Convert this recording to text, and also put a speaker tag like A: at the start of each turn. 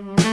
A: Mm-hmm.